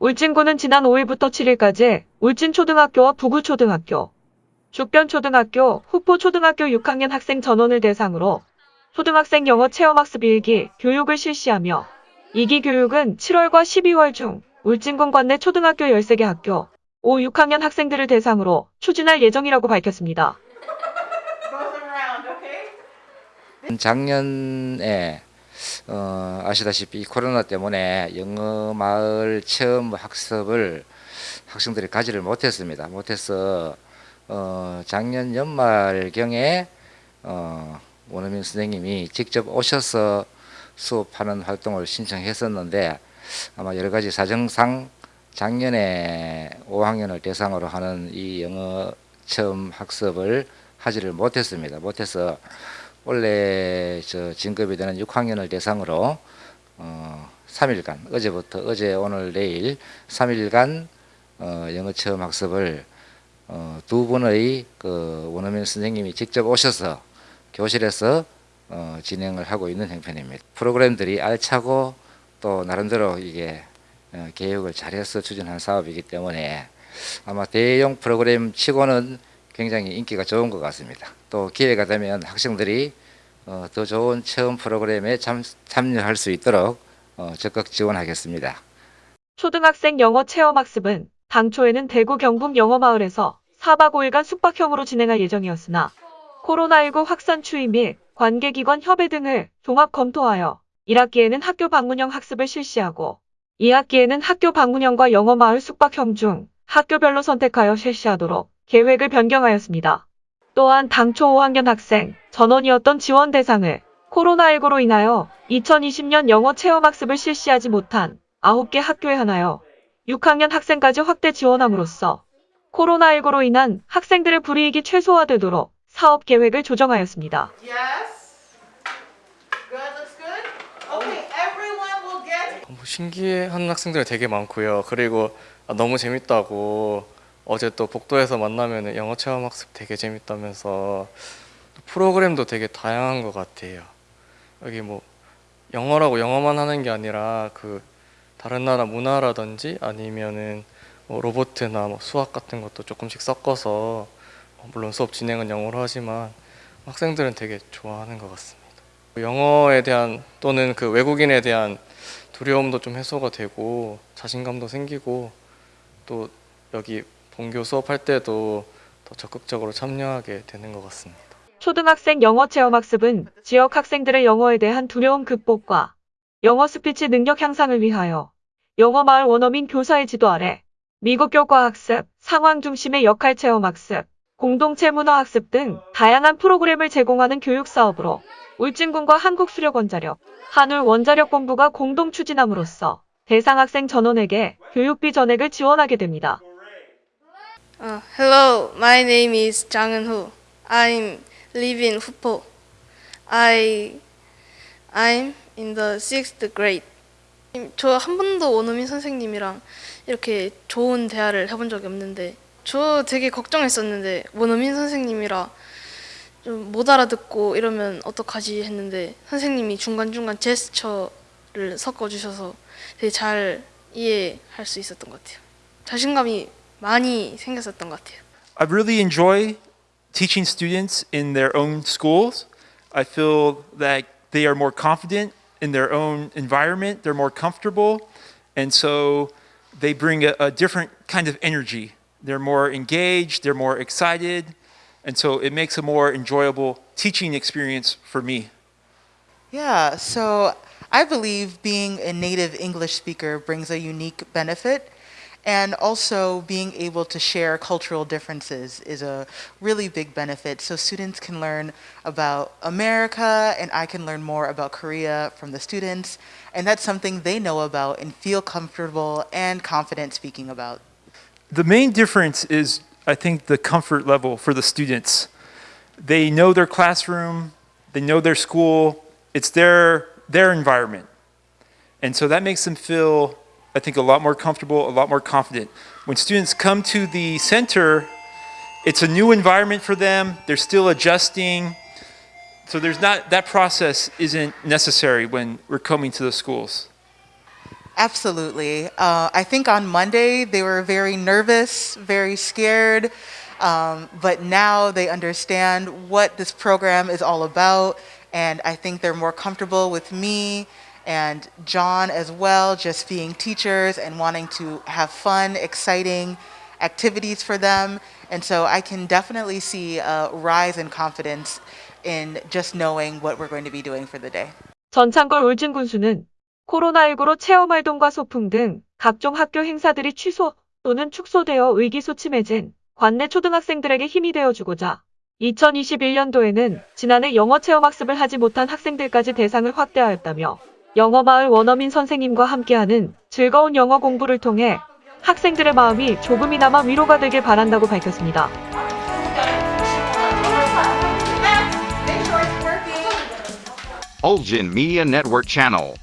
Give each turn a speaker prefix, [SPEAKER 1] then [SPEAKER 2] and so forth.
[SPEAKER 1] 울진군은 지난 5일부터 7일까지 울진초등학교와 부구초등학교, 죽변초등학교, 후포초등학교 6학년 학생 전원을 대상으로 초등학생 영어 체험학습 일기 교육을 실시하며 이기 교육은 7월과 12월 중 울진군 관내 초등학교 13개 학교 5, 6학년 학생들을 대상으로 추진할 예정이라고 밝혔습니다.
[SPEAKER 2] 작년에 어, 아시다시피 이 코로나 때문에 영어 마을 체험 학습을 학생들이 가지를 못했습니다. 못해서 어, 작년 연말경에 어, 원어민 선생님이 직접 오셔서 수업하는 활동을 신청했었는데 아마 여러 가지 사정상 작년에 5학년을 대상으로 하는 이 영어 체험 학습을 하지를 못했습니다. 못해서 원래 저 진급이 되는 6학년을 대상으로 어 3일간 어제부터 어제 오늘 내일 3일간 어 영어 체험 학습을 어 두 분의 그 원어민 선생님이 직접 오셔서 교실에서 어 진행을 하고 있는 형편입니다. 프로그램들이 알차고 또 나름대로 이게 어 계획을 잘해서 추진한 사업이기 때문에 아마 대형 프로그램 치고는 굉장히 인기가 좋은 것 같습니다. 또 기회가 되면 학생들이 어, 더 좋은 체험 프로그램에 참, 참여할 수 있도록 어, 적극 지원하겠습니다.
[SPEAKER 1] 초등학생 영어 체험학습은 당초에는 대구 경북 영어마을에서 4박 5일간 숙박형으로 진행할 예정이었으나 코로나19 확산 추이 및 관계기관 협의 등을 종합 검토하여 1학기에는 학교 방문형 학습을 실시하고 2학기에는 학교 방문형과 영어마을 숙박형 중 학교별로 선택하여 실시하도록 계획을 변경하였습니다. 또한 당초 5학년 학생 전원이었던 지원 대상을 코로나19로 인하여 2020년 영어 체험학습을 실시하지 못한 9개 학교에 한하여 6학년 학생까지 확대 지원함으로써 코로나19로 인한 학생들의 불이익이 최소화되도록 사업 계획을 조정하였습니다.
[SPEAKER 3] Yes. Good, looks good. Okay, everyone will get
[SPEAKER 4] 뭐 신기해하는 학생들이 되게 많고요. 그리고 아, 너무 재밌다고 어제 또 복도에서 만나면 영어 체험 학습 되게 재밌다면서 프로그램도 되게 다양한 것 같아요. 여기 뭐 영어라고 영어만 하는 게 아니라 그 다른 나라 문화라든지 아니면은 뭐 로보트나 뭐 수학 같은 것도 조금씩 섞어서 어, 물론 수업 진행은 영어로 하지만 학생들은 되게 좋아하는 것 같습니다. 영어에 대한 또는 그 외국인에 대한 두려움도 좀 해소가 되고 자신감도 생기고 또 여기 본교 수업할 때도 더 적극적으로 참여하게 되는 것 같습니다.
[SPEAKER 1] 초등학생 영어 체험학습은 지역 학생들의 영어에 대한 두려움 극복과 영어 스피치 능력 향상을 위하여 영어 마을 원어민 교사의 지도 아래 미국 교과 학습, 상황 중심의 역할 체험 학습, 공동체 문화 학습 등 다양한 프로그램을 제공하는 교육 사업으로 울진군과 한국수력원자력, 한울원자력본부가 공동 추진함으로써 대상 학생 전원에게 교육비 전액을 지원하게 됩니다.
[SPEAKER 5] Uh, hello, my name is Jang Eun-ho. I'm live in Hupo. I I'm in the sixth grade. 저 한 번도 원어민 선생님이랑 이렇게 좋은 대화를 해본 적이 없는데 저 되게 걱정했었는데 원어민 선생님이라 좀 못 알아듣고 이러면 어떡하지 했는데 선생님이 중간중간 제스처를 섞어주셔서 되게 잘 이해할 수 있었던 것 같아요. 자신감이 많이 생겼었던 것 같아요.
[SPEAKER 6] I really enjoy teaching students in their own schools. I feel that they are more confident in their own environment, they're more comfortable, and so they bring a, a different kind of energy. They're more engaged, they're more excited, and so it makes a more enjoyable teaching experience for me.
[SPEAKER 7] Yeah, so I believe being a native English speaker brings a unique benefit. and also being able to share cultural differences is a really big benefit. So students can learn about America and I can learn more about Korea from the students. And that's something they know about and feel comfortable and confident speaking about.
[SPEAKER 6] The main difference is, I think, the comfort level for the students. They know their classroom, they know their school, it's their, their environment. And so that makes them feel, I think, a lot more comfortable, a lot more confident. When students come to the center, it's a new environment for them, they're still adjusting. So there's not, that process isn't necessary when we're coming to the schools.
[SPEAKER 7] Absolutely. Uh, I think on Monday they were very nervous, very scared, um, but now they understand what this program is all about, and I think they're more comfortable with me and John as well, just being teachers and wanting to have fun, exciting activities for them. And so I can definitely see a rise in confidence in just knowing what we're going to be doing for the day.
[SPEAKER 1] 전창걸 울진 군수는 코로나19로 체험 활동과 소풍 등 각종 학교 행사들이 취소 또는 축소되어 의기소침해진 관내 초등학생들에게 힘이 되어주고자 2021년도에는 지난해 영어 체험 학습을 하지 못한 학생들까지 대상을 확대하였다며 영어마을 원어민 선생님과 함께하는 즐거운 영어 공부를 통해 학생들의 마음이 조금이나마 위로가 되길 바란다고 밝혔습니다.
[SPEAKER 8] Ulgin Media Network Channel.